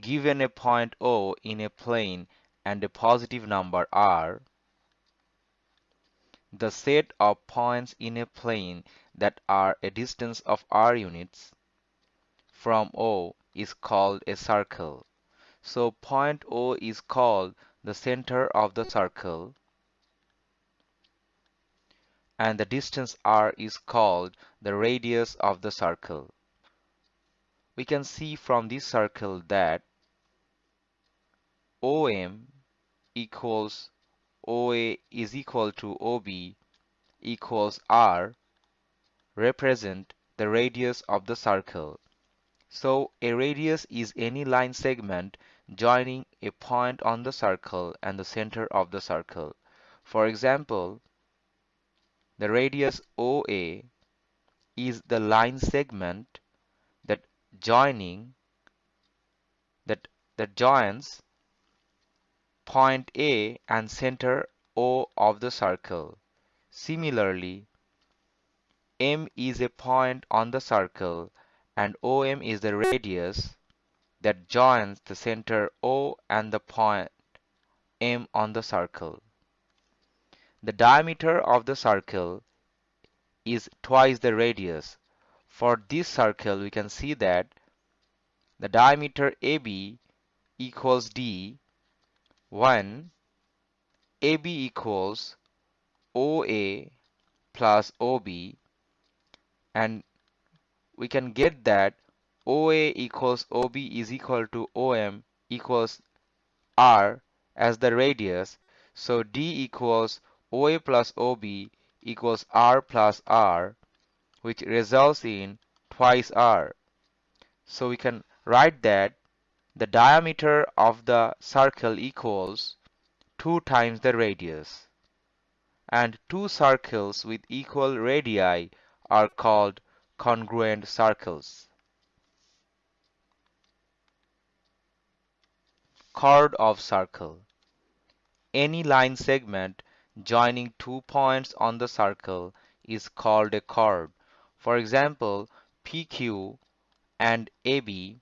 given a point O in a plane and a positive number r, the set of points in a plane that are a distance of r units from O is called a circle. So point O is called the center of the circle and the distance r is called the radius of the circle. We can see from this circle that OM equals OA is equal to OB equals R represent the radius of the circle. So a radius is any line segment joining a point on the circle and the center of the circle. For example, the radius OA is the line segment joining that that joins point A and center O of the circle. Similarly, M is a point on the circle and OM is the radius that joins the center O and the point M on the circle. The diameter of the circle is twice the radius. For this circle, we can see that the diameter AB equals D when AB equals OA plus OB and we can get that OA equals OB is equal to OM equals R as the radius. So D equals OA plus OB equals R plus R which results in twice R. So we can write that the diameter of the circle equals 2 times the radius. And two circles with equal radii are called congruent circles. Chord of circle. Any line segment joining two points on the circle is called a chord. For example, PQ and AB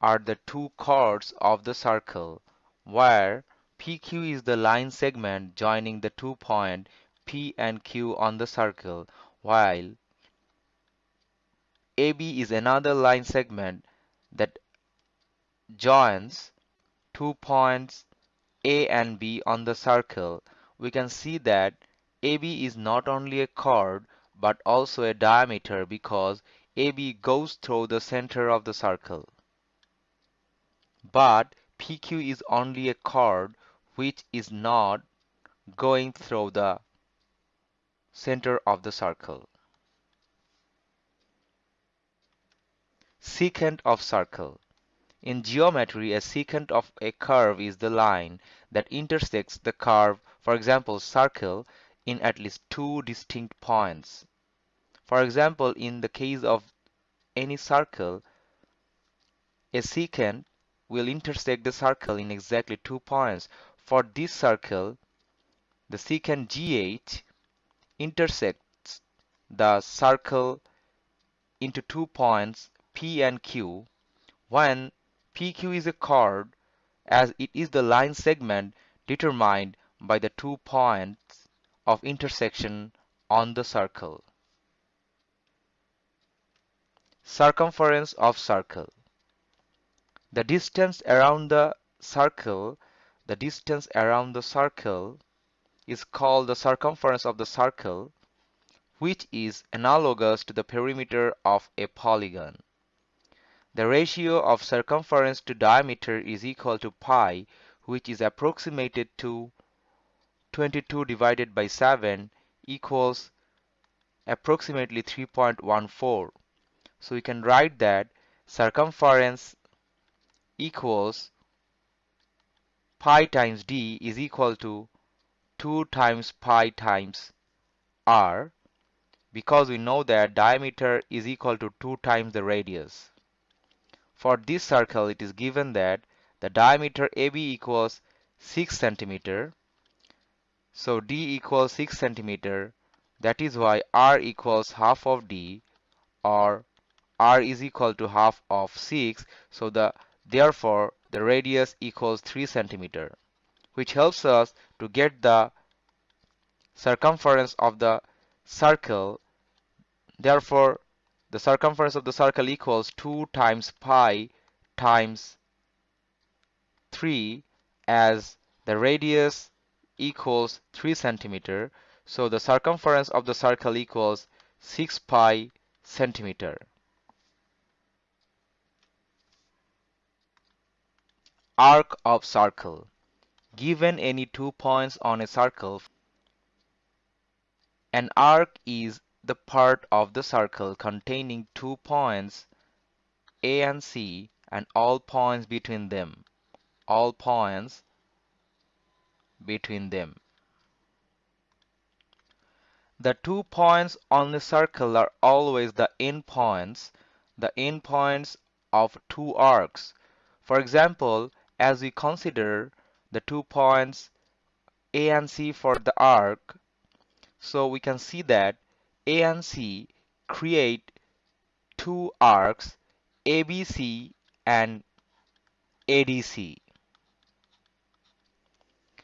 are the two chords of the circle, where PQ is the line segment joining the two points P and Q on the circle, while AB is another line segment that joins two points A and B on the circle, we can see that AB is not only a chord but also a diameter because AB goes through the center of the circle. But PQ is only a chord which is not going through the center of the circle. Secant of circle. In geometry, a secant of a curve is the line that intersects the curve, for example, circle, in at least two distinct points. For example, in the case of any circle, a secant will intersect the circle in exactly two points. For this circle, the secant GH intersects the circle into two points P and Q when PQ is a chord as it is the line segment determined by the two points of intersection on the circle. Circumference of circle. The distance around the circle, the distance around the circle is called the circumference of the circle, which is analogous to the perimeter of a polygon. The ratio of circumference to diameter is equal to pi, which is approximated to 22 divided by 7 equals approximately 3.14. So we can write that circumference equals pi times d is equal to 2 times pi times r because we know that diameter is equal to 2 times the radius. For this circle, it is given that the diameter AB equals 6 centimeter. So D equals 6 centimeter. That is why R equals half of D or R is equal to half of 6. So the Therefore, the radius equals 3 centimeter, which helps us to get the circumference of the circle. Therefore, the circumference of the circle equals 2 times pi times 3 as the radius equals 3 centimeter. So the circumference of the circle equals 6 pi centimeter. Arc of circle. Given any two points on a circle, an arc is the part of the circle containing two points A and C and all points between them. All points between them. The two points on the circle are always the endpoints, the endpoints of two arcs. For example, as we consider the two points A and C for the arc, so we can see that A and C create two arcs ABC and ADC.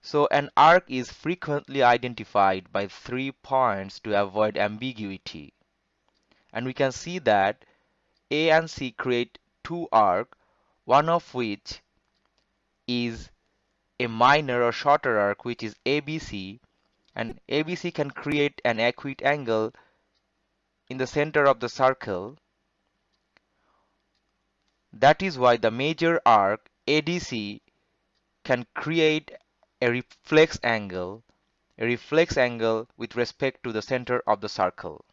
So an arc is frequently identified by three points to avoid ambiguity. And we can see that A and C create two arcs, one of which is a minor or shorter arc which is ABC and ABC can create an acute angle in the center of the circle. That is why the major arc ADC can create a reflex angle, a reflex angle with respect to the center of the circle.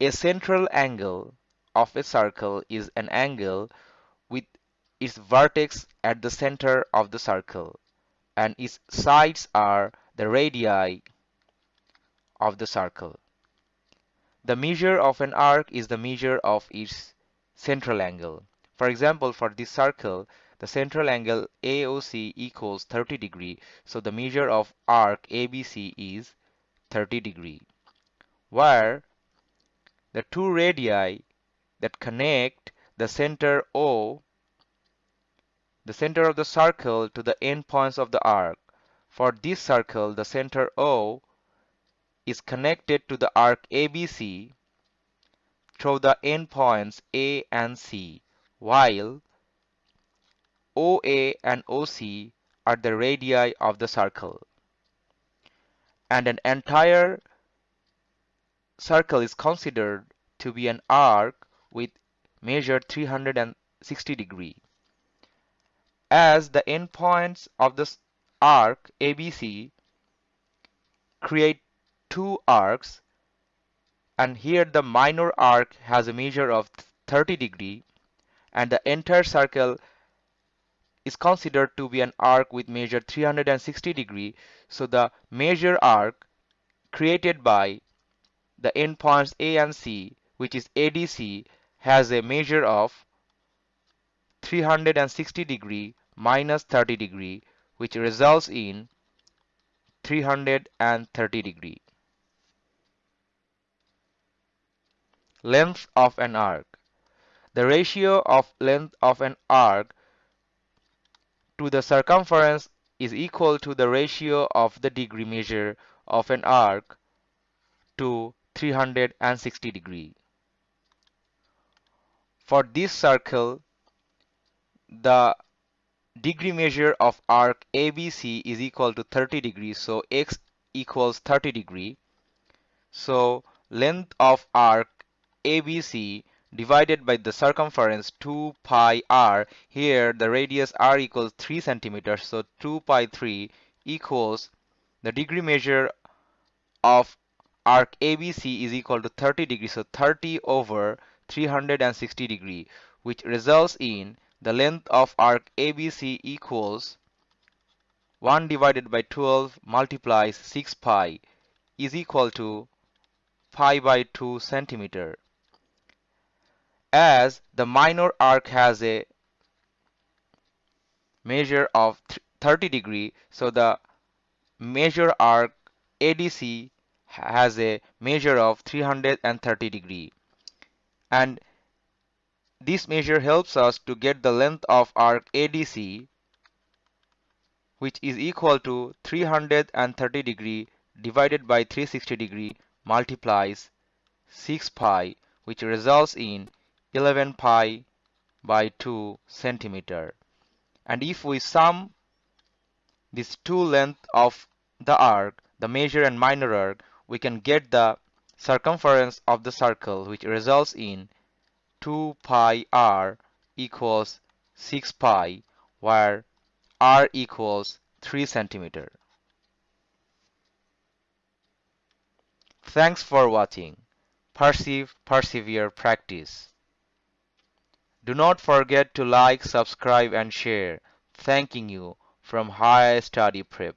A central angle of a circle is an angle with its vertex at the center of the circle and its sides are the radii of the circle. The measure of an arc is the measure of its central angle. For example, for this circle, the central angle AOC equals 30 degree, so the measure of arc ABC is 30 degree, where the two radii that connect the center O, the center of the circle to the endpoints of the arc. For this circle, the center O is connected to the arc ABC through the endpoints A and C while OA and OC are the radii of the circle. And an entire circle is considered to be an arc with measure 360 degree. As the endpoints of the arc ABC create two arcs and here the minor arc has a measure of 30 degree and the entire circle is considered to be an arc with measure 360 degree. So the major arc created by the endpoints A and C, which is ADC, has a measure of 360 degree minus 30 degree, which results in 330 degree. Length of an arc. The ratio of length of an arc to the circumference is equal to the ratio of the degree measure of an arc to 360 degree. For this circle, the degree measure of arc ABC is equal to 30 degrees. So x equals 30 degree. So length of arc ABC divided by the circumference 2 pi r. Here the radius r equals 3 centimeters. So 2 pi 3 equals the degree measure of arc ABC is equal to 30 degrees. So 30 over 360 degree which results in the length of arc ABC equals 1 divided by 12 multiplies 6 pi is equal to pi by 2 centimeter. As the minor arc has a measure of 30 degree so the major arc ADC has a measure of 330 degree and this measure helps us to get the length of arc ADC which is equal to 330 degree divided by 360 degree multiplies 6 pi which results in 11 pi by 2 centimeter. And if we sum these two length of the arc the major and minor arc we can get the circumference of the circle which results in 2 pi r equals 6 pi where r equals 3 centimeter. Thanks for watching. Perceive, persevere, practice. Do not forget to like, subscribe and share. Thanking you from Higher Study Prep.